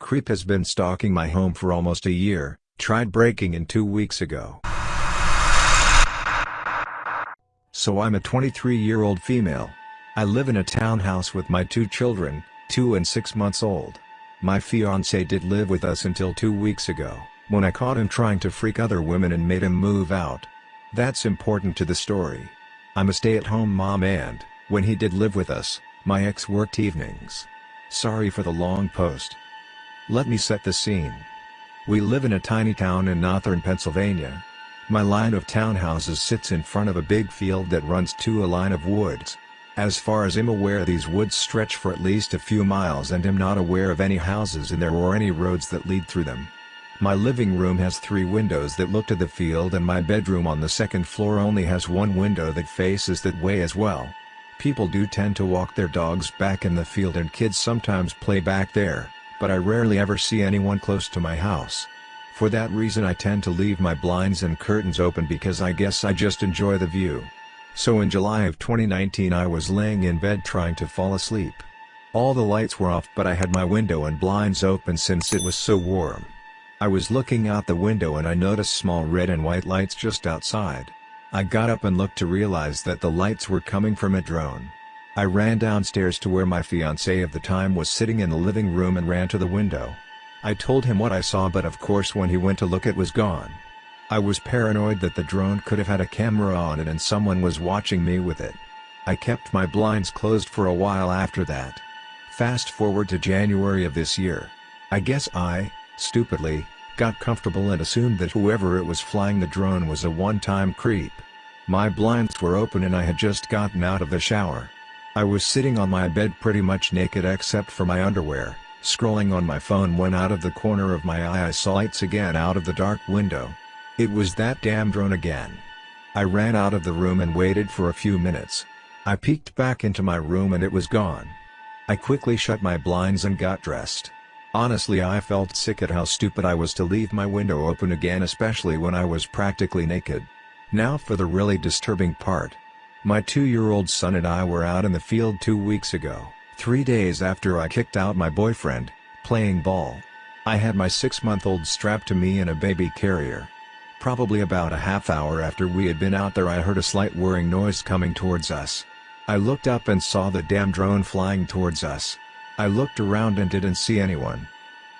Creep has been stalking my home for almost a year, tried breaking in two weeks ago. So I'm a 23-year-old female. I live in a townhouse with my two children, 2 and 6 months old. My fiancé did live with us until two weeks ago, when I caught him trying to freak other women and made him move out. That's important to the story. I'm a stay-at-home mom and, when he did live with us, my ex worked evenings. Sorry for the long post. Let me set the scene. We live in a tiny town in northern Pennsylvania. My line of townhouses sits in front of a big field that runs to a line of woods. As far as I'm aware these woods stretch for at least a few miles and I'm not aware of any houses in there or any roads that lead through them. My living room has three windows that look to the field and my bedroom on the second floor only has one window that faces that way as well. People do tend to walk their dogs back in the field and kids sometimes play back there, but I rarely ever see anyone close to my house. For that reason I tend to leave my blinds and curtains open because I guess I just enjoy the view. So in July of 2019 I was laying in bed trying to fall asleep. All the lights were off but I had my window and blinds open since it was so warm. I was looking out the window and I noticed small red and white lights just outside. I got up and looked to realize that the lights were coming from a drone. I ran downstairs to where my fiancé of the time was sitting in the living room and ran to the window. I told him what I saw but of course when he went to look it was gone. I was paranoid that the drone could have had a camera on it and someone was watching me with it. I kept my blinds closed for a while after that. Fast forward to January of this year. I guess I, stupidly, got comfortable and assumed that whoever it was flying the drone was a one-time creep. My blinds were open and I had just gotten out of the shower. I was sitting on my bed pretty much naked except for my underwear, scrolling on my phone when out of the corner of my eye I saw lights again out of the dark window. It was that damn drone again. I ran out of the room and waited for a few minutes. I peeked back into my room and it was gone. I quickly shut my blinds and got dressed. Honestly I felt sick at how stupid I was to leave my window open again especially when I was practically naked. Now for the really disturbing part. My two-year-old son and I were out in the field two weeks ago, three days after I kicked out my boyfriend, playing ball. I had my six-month-old strapped to me in a baby carrier. Probably about a half hour after we had been out there I heard a slight whirring noise coming towards us. I looked up and saw the damn drone flying towards us. I looked around and didn't see anyone.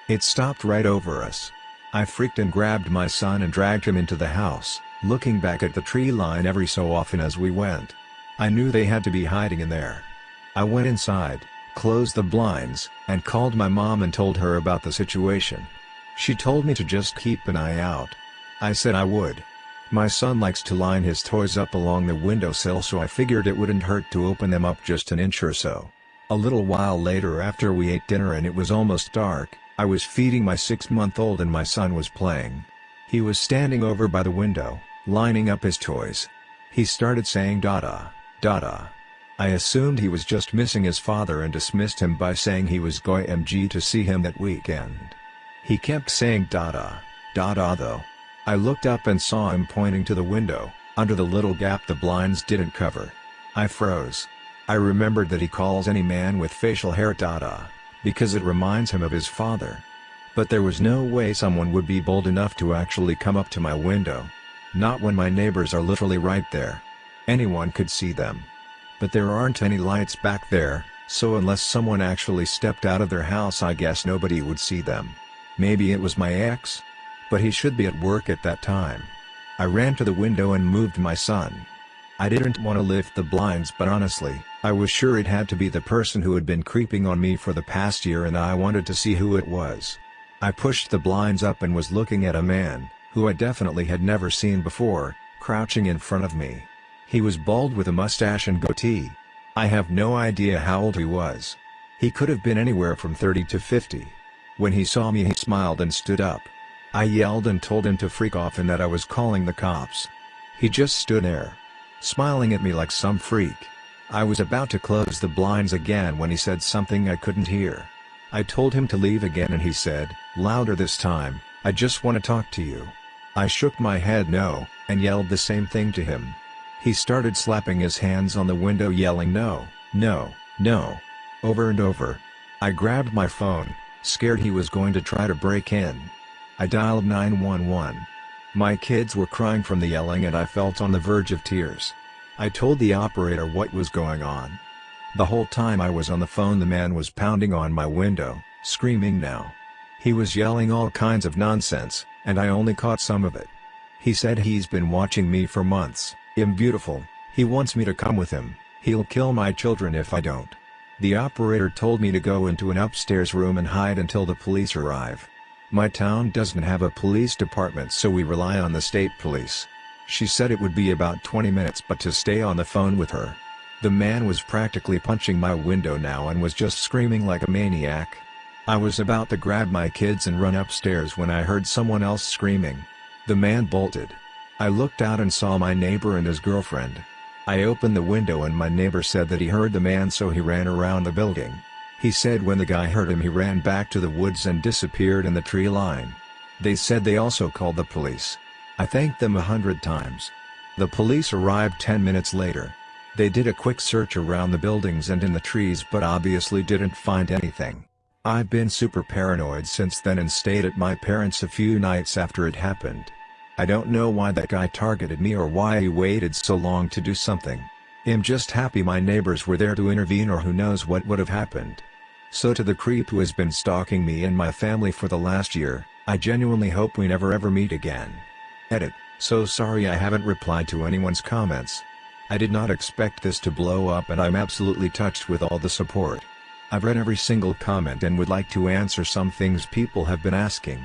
It stopped right over us. I freaked and grabbed my son and dragged him into the house, looking back at the tree line every so often as we went. I knew they had to be hiding in there. I went inside, closed the blinds, and called my mom and told her about the situation. She told me to just keep an eye out. I said I would. My son likes to line his toys up along the windowsill so I figured it wouldn't hurt to open them up just an inch or so. A little while later after we ate dinner and it was almost dark, I was feeding my six-month-old and my son was playing. He was standing over by the window, lining up his toys. He started saying dada, dada. I assumed he was just missing his father and dismissed him by saying he was going MG to see him that weekend. He kept saying dada, dada though. I looked up and saw him pointing to the window, under the little gap the blinds didn't cover. I froze. I remembered that he calls any man with facial hair Dada, because it reminds him of his father. But there was no way someone would be bold enough to actually come up to my window. Not when my neighbors are literally right there. Anyone could see them. But there aren't any lights back there, so unless someone actually stepped out of their house I guess nobody would see them. Maybe it was my ex? But he should be at work at that time. I ran to the window and moved my son. I didn't want to lift the blinds but honestly, I was sure it had to be the person who had been creeping on me for the past year and I wanted to see who it was. I pushed the blinds up and was looking at a man, who I definitely had never seen before, crouching in front of me. He was bald with a mustache and goatee. I have no idea how old he was. He could have been anywhere from 30 to 50. When he saw me he smiled and stood up. I yelled and told him to freak off and that I was calling the cops. He just stood there. Smiling at me like some freak. I was about to close the blinds again when he said something I couldn't hear. I told him to leave again and he said, louder this time, I just want to talk to you. I shook my head no, and yelled the same thing to him. He started slapping his hands on the window yelling no, no, no. Over and over. I grabbed my phone, scared he was going to try to break in. I dialed 911. My kids were crying from the yelling and I felt on the verge of tears. I told the operator what was going on. The whole time I was on the phone the man was pounding on my window, screaming now. He was yelling all kinds of nonsense, and I only caught some of it. He said he's been watching me for months, I'm beautiful, he wants me to come with him, he'll kill my children if I don't. The operator told me to go into an upstairs room and hide until the police arrive. My town doesn't have a police department so we rely on the state police. She said it would be about 20 minutes but to stay on the phone with her. The man was practically punching my window now and was just screaming like a maniac. I was about to grab my kids and run upstairs when I heard someone else screaming. The man bolted. I looked out and saw my neighbor and his girlfriend. I opened the window and my neighbor said that he heard the man so he ran around the building. He said when the guy heard him he ran back to the woods and disappeared in the tree line. They said they also called the police. I thanked them a hundred times. The police arrived 10 minutes later. They did a quick search around the buildings and in the trees but obviously didn't find anything. I've been super paranoid since then and stayed at my parents' a few nights after it happened. I don't know why that guy targeted me or why he waited so long to do something. I'm just happy my neighbors were there to intervene or who knows what would have happened. So to the creep who has been stalking me and my family for the last year, I genuinely hope we never ever meet again. Edit, so sorry I haven't replied to anyone's comments. I did not expect this to blow up and I'm absolutely touched with all the support. I've read every single comment and would like to answer some things people have been asking.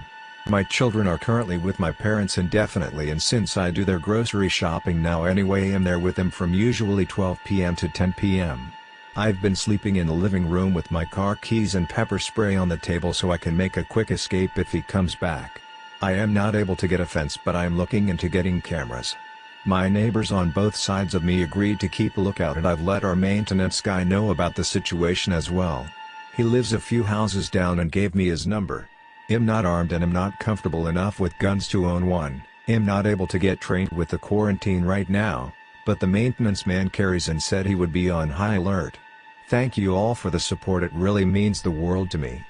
My children are currently with my parents indefinitely and since I do their grocery shopping now anyway I'm there with them from usually 12 p.m. to 10 p.m. I've been sleeping in the living room with my car keys and pepper spray on the table so I can make a quick escape if he comes back. I am not able to get a fence but I am looking into getting cameras. My neighbors on both sides of me agreed to keep a lookout and I've let our maintenance guy know about the situation as well. He lives a few houses down and gave me his number. I'm not armed and am not comfortable enough with guns to own one, I'm not able to get trained with the quarantine right now, but the maintenance man carries and said he would be on high alert. Thank you all for the support it really means the world to me.